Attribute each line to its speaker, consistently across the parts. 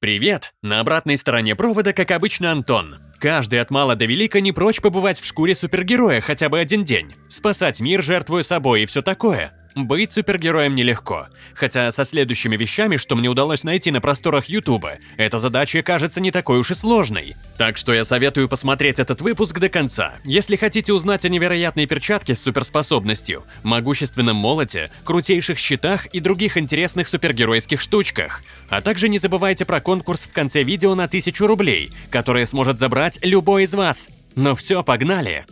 Speaker 1: Привет! На обратной стороне провода, как обычно, Антон. Каждый от мала до велика не прочь побывать в шкуре супергероя хотя бы один день. Спасать мир, жертвуя собой и все такое. Быть супергероем нелегко. Хотя со следующими вещами, что мне удалось найти на просторах Ютуба, эта задача кажется не такой уж и сложной. Так что я советую посмотреть этот выпуск до конца, если хотите узнать о невероятной перчатке с суперспособностью, могущественном молоте, крутейших щитах и других интересных супергеройских штучках. А также не забывайте про конкурс в конце видео на 1000 рублей, который сможет забрать любой из вас. Ну все, погнали!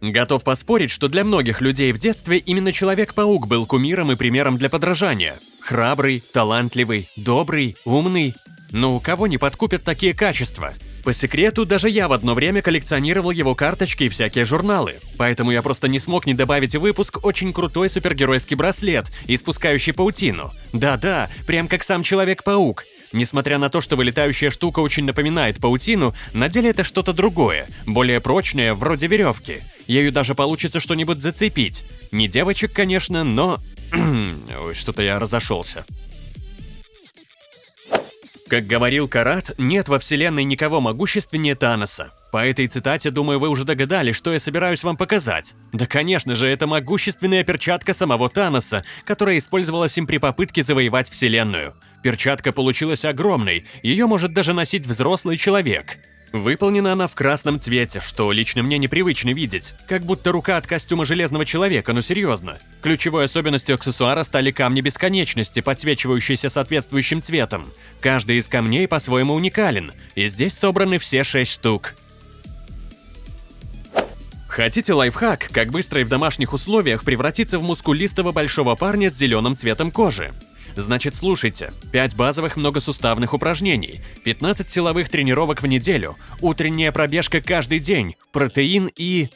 Speaker 1: Готов поспорить, что для многих людей в детстве именно Человек-паук был кумиром и примером для подражания. Храбрый, талантливый, добрый, умный. Ну, кого не подкупят такие качества? По секрету, даже я в одно время коллекционировал его карточки и всякие журналы, поэтому я просто не смог не добавить в выпуск очень крутой супергеройский браслет, испускающий паутину. Да-да, прям как сам Человек-паук. Несмотря на то, что вылетающая штука очень напоминает паутину, на деле это что-то другое, более прочное, вроде веревки. Ею даже получится что-нибудь зацепить. Не девочек, конечно, но... Ой, что-то я разошелся. Как говорил Карат, нет во вселенной никого могущественнее Таноса. По этой цитате, думаю, вы уже догадались, что я собираюсь вам показать. Да, конечно же, это могущественная перчатка самого Таноса, которая использовалась им при попытке завоевать вселенную. Перчатка получилась огромной, ее может даже носить взрослый человек. Выполнена она в красном цвете, что лично мне непривычно видеть. Как будто рука от костюма Железного Человека, ну серьезно. Ключевой особенностью аксессуара стали камни бесконечности, подсвечивающиеся соответствующим цветом. Каждый из камней по-своему уникален, и здесь собраны все шесть штук. Хотите лайфхак, как быстро и в домашних условиях превратиться в мускулистого большого парня с зеленым цветом кожи? Значит, слушайте. 5 базовых многосуставных упражнений, 15 силовых тренировок в неделю, утренняя пробежка каждый день, протеин и...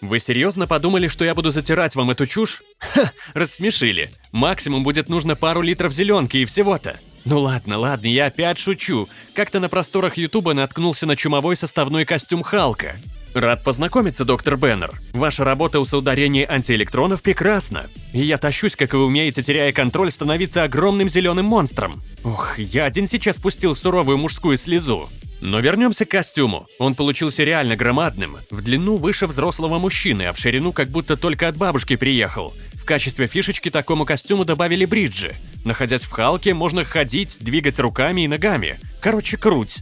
Speaker 1: Вы серьезно подумали, что я буду затирать вам эту чушь? Ха, рассмешили. Максимум будет нужно пару литров зеленки и всего-то. Ну ладно, ладно, я опять шучу. Как-то на просторах Ютуба наткнулся на чумовой составной костюм Халка. Рад познакомиться, доктор Беннер. Ваша работа у соударения антиэлектронов прекрасна. И я тащусь, как вы умеете, теряя контроль, становиться огромным зеленым монстром. Ох, я один сейчас спустил суровую мужскую слезу. Но вернемся к костюму. Он получился реально громадным, в длину выше взрослого мужчины, а в ширину как будто только от бабушки приехал. В качестве фишечки такому костюму добавили бриджи. Находясь в Халке, можно ходить, двигать руками и ногами. Короче, круть.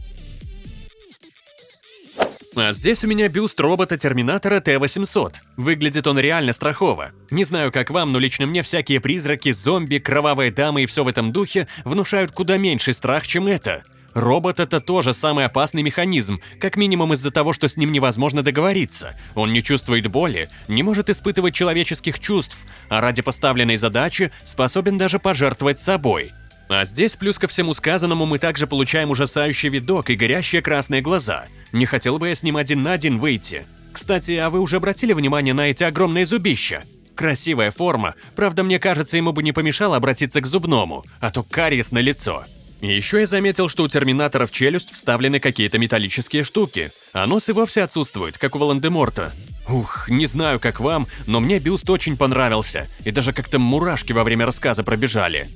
Speaker 1: А здесь у меня бюст робота-терминатора Т-800. Выглядит он реально страхово. Не знаю, как вам, но лично мне всякие призраки, зомби, кровавые дамы и все в этом духе внушают куда меньший страх, чем это. Робот – это тоже самый опасный механизм, как минимум из-за того, что с ним невозможно договориться. Он не чувствует боли, не может испытывать человеческих чувств, а ради поставленной задачи способен даже пожертвовать собой. А здесь, плюс ко всему сказанному, мы также получаем ужасающий видок и горящие красные глаза. Не хотел бы я с ним один на один выйти. Кстати, а вы уже обратили внимание на эти огромные зубища? Красивая форма, правда, мне кажется, ему бы не помешало обратиться к зубному, а то кариес на лицо. Еще я заметил, что у Терминатора в челюсть вставлены какие-то металлические штуки, а нос и вовсе отсутствует, как у Волан-де-Морта. Ух, не знаю, как вам, но мне бюст очень понравился, и даже как-то мурашки во время рассказа пробежали.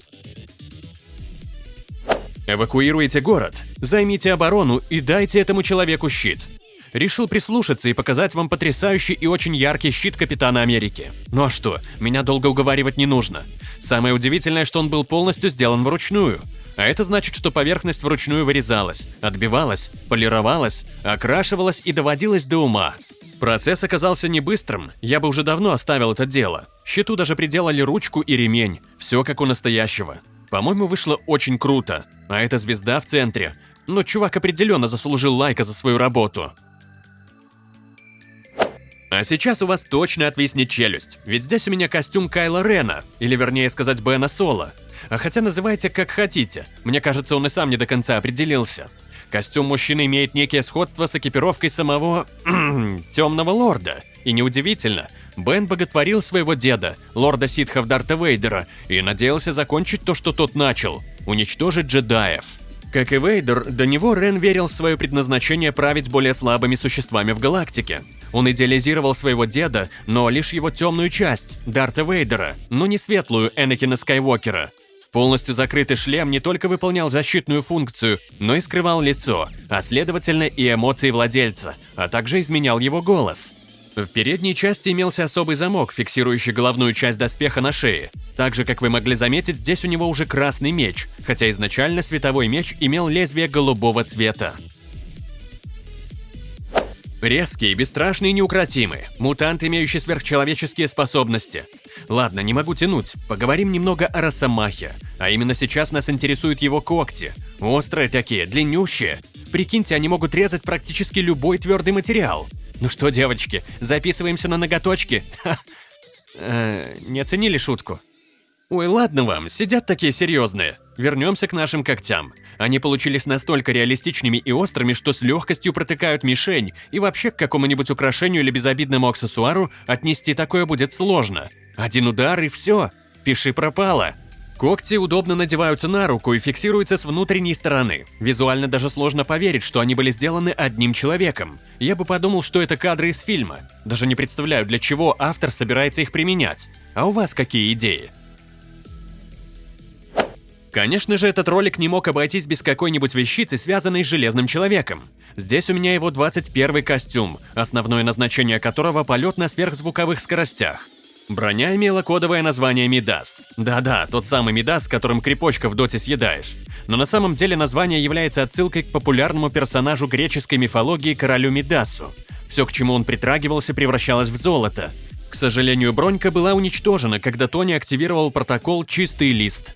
Speaker 1: Эвакуируйте город, займите оборону и дайте этому человеку щит. Решил прислушаться и показать вам потрясающий и очень яркий щит Капитана Америки. Ну а что, меня долго уговаривать не нужно. Самое удивительное, что он был полностью сделан вручную. А это значит, что поверхность вручную вырезалась, отбивалась, полировалась, окрашивалась и доводилась до ума. Процесс оказался не быстрым, я бы уже давно оставил это дело. Щиту даже приделали ручку и ремень, все как у настоящего. По-моему, вышло очень круто. А эта звезда в центре. Но чувак определенно заслужил лайка за свою работу. А сейчас у вас точно отвиснет челюсть, ведь здесь у меня костюм Кайла Рена, или вернее сказать Бена Соло. А хотя называйте как хотите, мне кажется, он и сам не до конца определился. Костюм мужчины имеет некие сходство с экипировкой самого... Темного Лорда. И неудивительно, Бен боготворил своего деда, лорда ситхов Дарта Вейдера, и надеялся закончить то, что тот начал – уничтожить джедаев. Как и Вейдер, до него Рен верил в свое предназначение править более слабыми существами в галактике. Он идеализировал своего деда, но лишь его темную часть – Дарта Вейдера, но не светлую Энакина Скайуокера. Полностью закрытый шлем не только выполнял защитную функцию, но и скрывал лицо, а следовательно и эмоции владельца, а также изменял его голос. В передней части имелся особый замок, фиксирующий головную часть доспеха на шее. Так же, как вы могли заметить, здесь у него уже красный меч, хотя изначально световой меч имел лезвие голубого цвета. Резкий, бесстрашный и неукротимый. Мутант, имеющий сверхчеловеческие способности. Ладно, не могу тянуть. Поговорим немного о Росомахе. А именно сейчас нас интересуют его когти. Острые такие, длиннющие. Прикиньте, они могут резать практически любой твердый материал. Ну что, девочки, записываемся на ноготочки? Э, не оценили шутку? Ой, ладно вам, сидят такие серьезные. Вернемся к нашим когтям. Они получились настолько реалистичными и острыми, что с легкостью протыкают мишень, и вообще к какому-нибудь украшению или безобидному аксессуару отнести такое будет сложно. Один удар и все. Пиши пропало. Когти удобно надеваются на руку и фиксируются с внутренней стороны. Визуально даже сложно поверить, что они были сделаны одним человеком. Я бы подумал, что это кадры из фильма. Даже не представляю, для чего автор собирается их применять. А у вас какие идеи? Конечно же, этот ролик не мог обойтись без какой-нибудь вещицы, связанной с Железным Человеком. Здесь у меня его 21 костюм, основное назначение которого – полет на сверхзвуковых скоростях. Броня имела кодовое название Мидас. Да-да, тот самый Мидас, которым крепочка в доте съедаешь. Но на самом деле название является отсылкой к популярному персонажу греческой мифологии королю Мидасу. Все, к чему он притрагивался, превращалось в золото. К сожалению, бронька была уничтожена, когда Тони активировал протокол «Чистый лист»,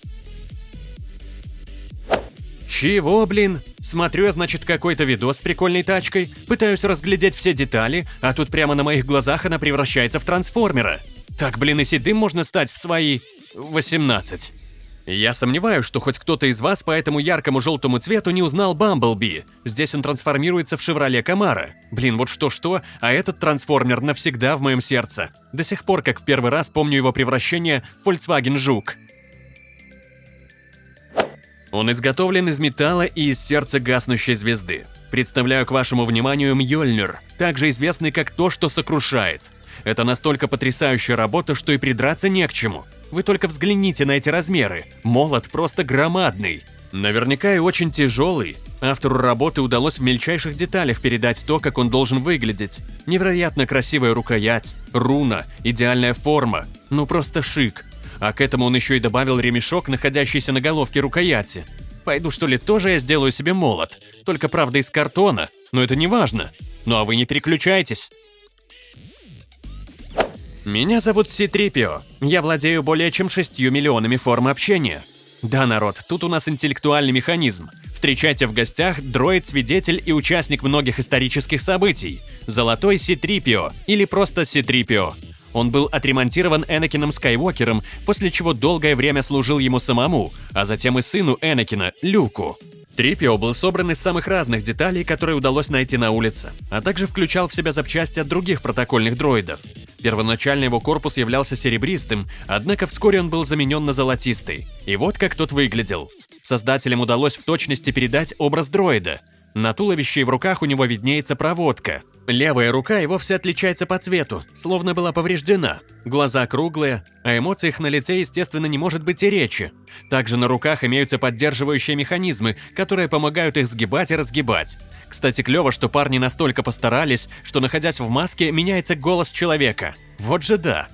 Speaker 1: чего, блин? Смотрю значит, какой-то видос с прикольной тачкой, пытаюсь разглядеть все детали, а тут прямо на моих глазах она превращается в трансформера. Так, блин, и седым можно стать в свои... 18. Я сомневаюсь, что хоть кто-то из вас по этому яркому желтому цвету не узнал Бамблби. Здесь он трансформируется в Шевроле Камара. Блин, вот что-что, а этот трансформер навсегда в моем сердце. До сих пор, как в первый раз помню его превращение в Volkswagen Жук. Он изготовлен из металла и из сердца гаснущей звезды. Представляю к вашему вниманию Мьёльнир, также известный как то, что сокрушает. Это настолько потрясающая работа, что и придраться не к чему. Вы только взгляните на эти размеры. Молот просто громадный. Наверняка и очень тяжелый. Автору работы удалось в мельчайших деталях передать то, как он должен выглядеть. Невероятно красивая рукоять, руна, идеальная форма. Ну просто шик. А к этому он еще и добавил ремешок, находящийся на головке рукояти. Пойду что ли тоже я сделаю себе молот, только правда из картона, но это не важно. Ну а вы не переключайтесь. Меня зовут Ситрипио. Я владею более чем 6 миллионами форм общения. Да, народ, тут у нас интеллектуальный механизм. Встречайте в гостях дроид-свидетель и участник многих исторических событий. Золотой Ситрипио или просто Ситрипио. Он был отремонтирован Энакином Скайуокером, после чего долгое время служил ему самому, а затем и сыну Энакина, Люку. Трипио был собран из самых разных деталей, которые удалось найти на улице, а также включал в себя запчасти от других протокольных дроидов. Первоначально его корпус являлся серебристым, однако вскоре он был заменен на золотистый. И вот как тот выглядел. Создателям удалось в точности передать образ дроида. На туловище и в руках у него виднеется проводка, Левая рука и вовсе отличается по цвету, словно была повреждена. Глаза круглые, а эмоциях на лице, естественно, не может быть и речи. Также на руках имеются поддерживающие механизмы, которые помогают их сгибать и разгибать. Кстати, клево, что парни настолько постарались, что, находясь в маске, меняется голос человека. Вот же да.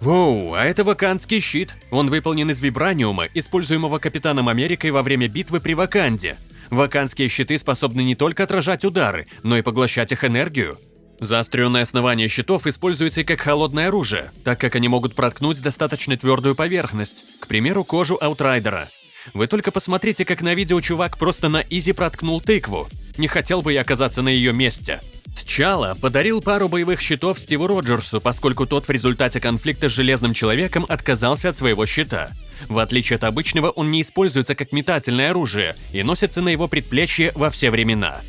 Speaker 1: Воу, а это ваканский щит. Он выполнен из вибраниума, используемого Капитаном Америкой во время битвы при Ваканде. Ваканские щиты способны не только отражать удары, но и поглощать их энергию. Заостренное основание щитов используется и как холодное оружие, так как они могут проткнуть достаточно твердую поверхность, к примеру, кожу Аутрайдера. Вы только посмотрите, как на видео чувак просто на изи проткнул тыкву. Не хотел бы я оказаться на ее месте. Тчала подарил пару боевых щитов Стиву Роджерсу, поскольку тот в результате конфликта с Железным Человеком отказался от своего щита. В отличие от обычного, он не используется как метательное оружие и носится на его предплечье во все времена.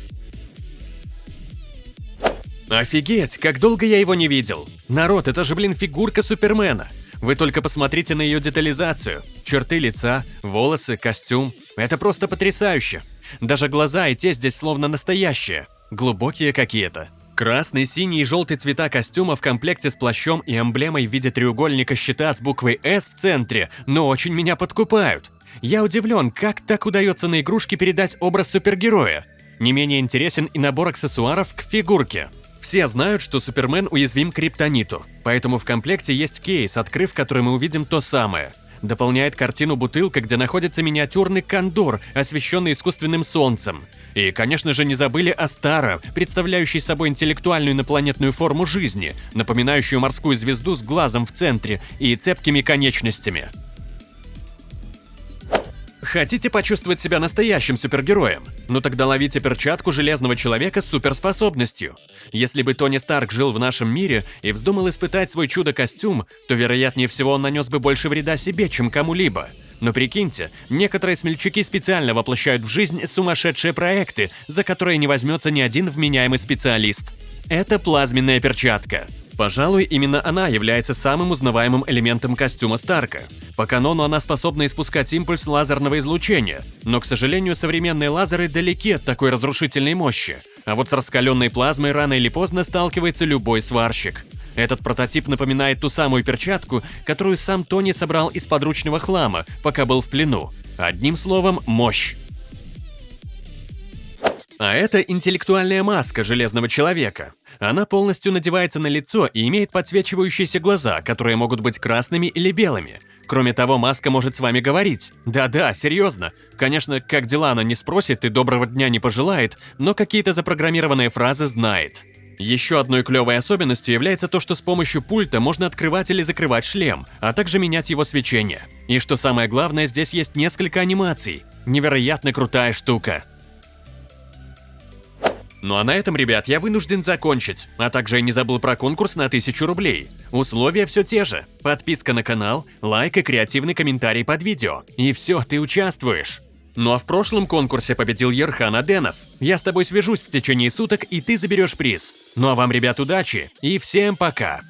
Speaker 1: Офигеть, как долго я его не видел. Народ, это же, блин, фигурка Супермена. Вы только посмотрите на ее детализацию. Черты лица, волосы, костюм. Это просто потрясающе. Даже глаза и те здесь словно настоящие. Глубокие какие-то. Красный, синий и желтый цвета костюма в комплекте с плащом и эмблемой в виде треугольника щита с буквой «С» в центре, но очень меня подкупают. Я удивлен, как так удается на игрушке передать образ супергероя. Не менее интересен и набор аксессуаров к фигурке. Все знают, что Супермен уязвим к криптониту, поэтому в комплекте есть кейс, открыв который мы увидим то самое. Дополняет картину бутылка, где находится миниатюрный кондор, освещенный искусственным солнцем. И, конечно же, не забыли о Стара, представляющий собой интеллектуальную инопланетную форму жизни, напоминающую морскую звезду с глазом в центре и цепкими конечностями. Хотите почувствовать себя настоящим супергероем? Ну тогда ловите перчатку Железного Человека с суперспособностью. Если бы Тони Старк жил в нашем мире и вздумал испытать свой чудо-костюм, то вероятнее всего он нанес бы больше вреда себе, чем кому-либо. Но прикиньте, некоторые смельчаки специально воплощают в жизнь сумасшедшие проекты, за которые не возьмется ни один вменяемый специалист. Это плазменная перчатка. Пожалуй, именно она является самым узнаваемым элементом костюма Старка. По канону она способна испускать импульс лазерного излучения, но, к сожалению, современные лазеры далеки от такой разрушительной мощи. А вот с раскаленной плазмой рано или поздно сталкивается любой сварщик. Этот прототип напоминает ту самую перчатку, которую сам Тони собрал из подручного хлама, пока был в плену. Одним словом, мощь. А это интеллектуальная маска Железного Человека. Она полностью надевается на лицо и имеет подсвечивающиеся глаза, которые могут быть красными или белыми. Кроме того, маска может с вами говорить. Да-да, серьезно. Конечно, как дела она не спросит и доброго дня не пожелает, но какие-то запрограммированные фразы знает. Еще одной клевой особенностью является то, что с помощью пульта можно открывать или закрывать шлем, а также менять его свечение. И что самое главное, здесь есть несколько анимаций. Невероятно крутая штука. Ну а на этом, ребят, я вынужден закончить, а также я не забыл про конкурс на 1000 рублей. Условия все те же. Подписка на канал, лайк и креативный комментарий под видео. И все, ты участвуешь. Ну а в прошлом конкурсе победил Ерхан Аденов. Я с тобой свяжусь в течение суток, и ты заберешь приз. Ну а вам, ребят, удачи и всем пока!